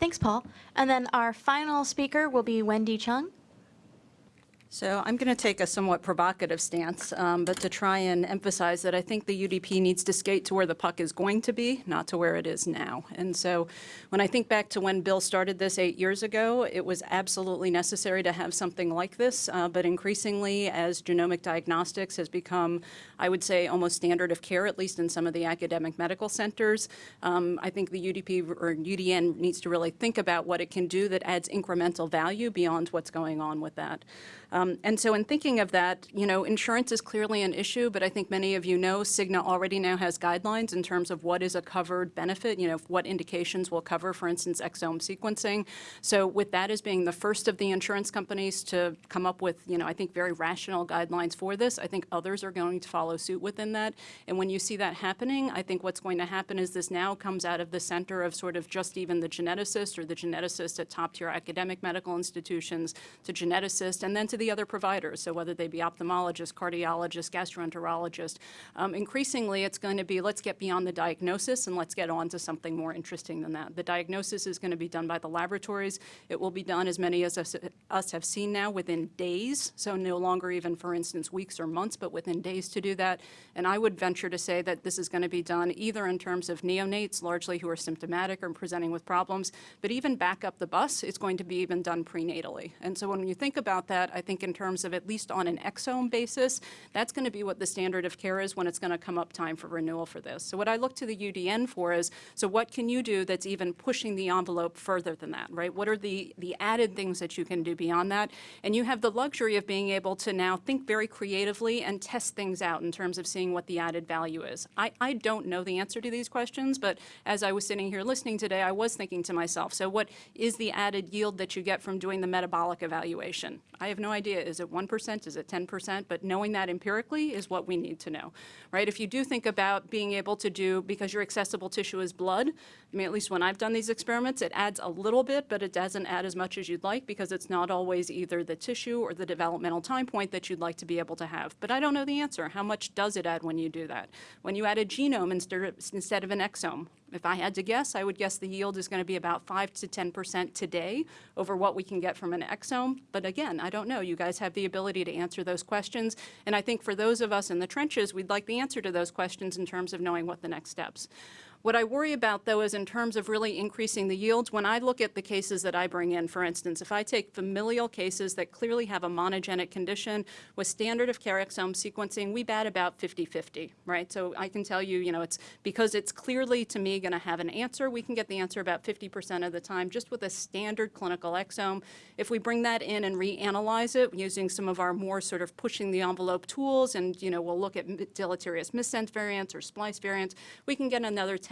Thanks, Paul. And then our final speaker will be Wendy Chung. So I'm going to take a somewhat provocative stance, um, but to try and emphasize that I think the UDP needs to skate to where the puck is going to be, not to where it is now. And so when I think back to when Bill started this eight years ago, it was absolutely necessary to have something like this. Uh, but increasingly, as genomic diagnostics has become, I would say, almost standard of care, at least in some of the academic medical centers, um, I think the UDP or UDN needs to really think about what it can do that adds incremental value beyond what's going on with that. Um, and so in thinking of that, you know, insurance is clearly an issue, but I think many of you know Cigna already now has guidelines in terms of what is a covered benefit, you know, what indications will cover, for instance, exome sequencing. So with that as being the first of the insurance companies to come up with, you know, I think very rational guidelines for this, I think others are going to follow suit within that. And when you see that happening, I think what's going to happen is this now comes out of the center of sort of just even the geneticist or the geneticist at top tier academic medical institutions to geneticist and then to the other providers, so whether they be ophthalmologists, cardiologists, gastroenterologists. Um, increasingly, it's going to be let's get beyond the diagnosis and let's get on to something more interesting than that. The diagnosis is going to be done by the laboratories. It will be done, as many as us, us have seen now, within days, so no longer even, for instance, weeks or months, but within days to do that. And I would venture to say that this is going to be done either in terms of neonates, largely who are symptomatic or presenting with problems, but even back up the bus, it's going to be even done prenatally. And so when you think about that, I think in terms of at least on an exome basis, that's going to be what the standard of care is when it's going to come up time for renewal for this. So what I look to the UDN for is, so what can you do that's even pushing the envelope further than that, right? What are the, the added things that you can do beyond that? And you have the luxury of being able to now think very creatively and test things out in terms of seeing what the added value is. I, I don't know the answer to these questions, but as I was sitting here listening today, I was thinking to myself, so what is the added yield that you get from doing the metabolic evaluation? I have no idea. Is it 1%? Is it 10%? But knowing that empirically is what we need to know, right? If you do think about being able to do, because your accessible tissue is blood, I mean, at least when I've done these experiments, it adds a little bit, but it doesn't add as much as you'd like because it's not always either the tissue or the developmental time point that you'd like to be able to have. But I don't know the answer. How much does it add when you do that? When you add a genome instead of an exome, if I had to guess, I would guess the yield is going to be about 5 to 10% today over what we can get from an exome. But again, I don't know. You guys have the ability to answer those questions. And I think for those of us in the trenches, we'd like the answer to those questions in terms of knowing what the next steps. What I worry about, though, is in terms of really increasing the yields, when I look at the cases that I bring in, for instance, if I take familial cases that clearly have a monogenic condition with standard of care exome sequencing, we bat about 50-50, right? So I can tell you, you know, it's because it's clearly, to me, going to have an answer, we can get the answer about 50% of the time just with a standard clinical exome. If we bring that in and reanalyze it using some of our more sort of pushing the envelope tools and, you know, we'll look at deleterious missense variants or splice variants, we can get another 10%,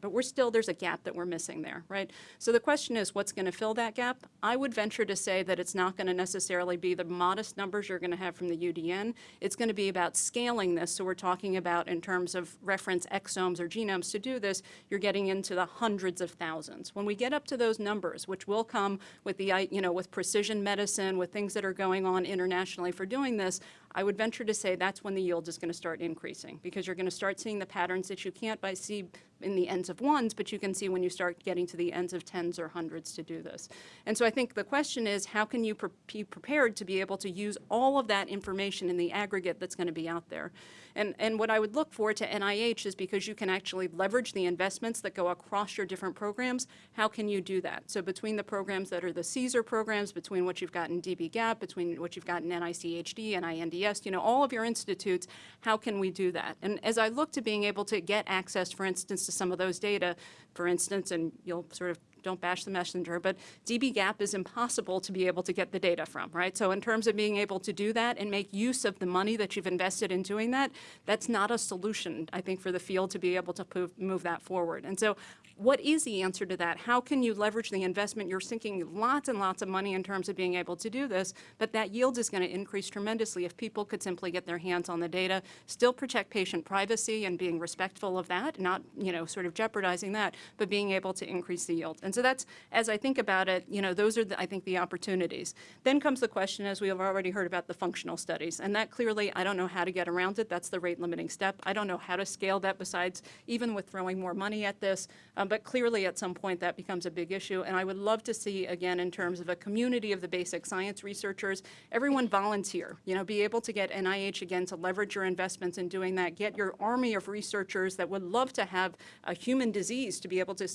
but we're still, there's a gap that we're missing there, right? So the question is, what's going to fill that gap? I would venture to say that it's not going to necessarily be the modest numbers you're going to have from the UDN. It's going to be about scaling this. So we're talking about in terms of reference exomes or genomes to do this, you're getting into the hundreds of thousands. When we get up to those numbers, which will come with the, you know, with precision medicine, with things that are going on internationally for doing this, I would venture to say that's when the yield is going to start increasing because you're going to start seeing the patterns that you can't by see in the ends of ones, but you can see when you start getting to the ends of tens or hundreds to do this. And so I think the question is, how can you pre be prepared to be able to use all of that information in the aggregate that's going to be out there? And, and what I would look for to NIH is because you can actually leverage the investments that go across your different programs, how can you do that? So between the programs that are the CSER programs, between what you've got in dbGaP, between what you've got in NICHD, NINDS, you know, all of your institutes, how can we do that? And as I look to being able to get access, for instance, to some of those data, for instance, and you'll sort of don't bash the messenger, but dbGaP is impossible to be able to get the data from, right? So in terms of being able to do that and make use of the money that you've invested in doing that, that's not a solution, I think, for the field to be able to move, that forward. And so what is the answer to that? How can you leverage the investment? You're sinking lots and lots of money in terms of being able to do this, but that yield is going to increase tremendously if people could simply get their hands on the data, still protect patient privacy and being respectful of that, not, you know, sort of jeopardizing that, but being able to increase the yield. And so that's, as I think about it, you know, those are, the, I think, the opportunities. Then comes the question, as we have already heard about the functional studies, and that clearly, I don't know how to get around it. That's the rate limiting step. I don't know how to scale that besides even with throwing more money at this. Um, But clearly, at some point, that becomes a big issue. And I would love to see, again, in terms of a community of the basic science researchers, everyone volunteer, you know, be able to get NIH, again, to leverage your investments in doing that, get your army of researchers that would love to have a human disease to be able to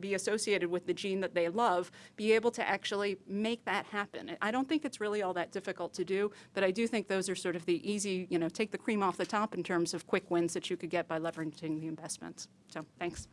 be associated with the gene that they love, be able to actually make that happen. I don't think it's really all that difficult to do, but I do think those are sort of the easy, you know, take the cream off the top in terms of quick wins that you could get by leveraging the investments. So, thanks.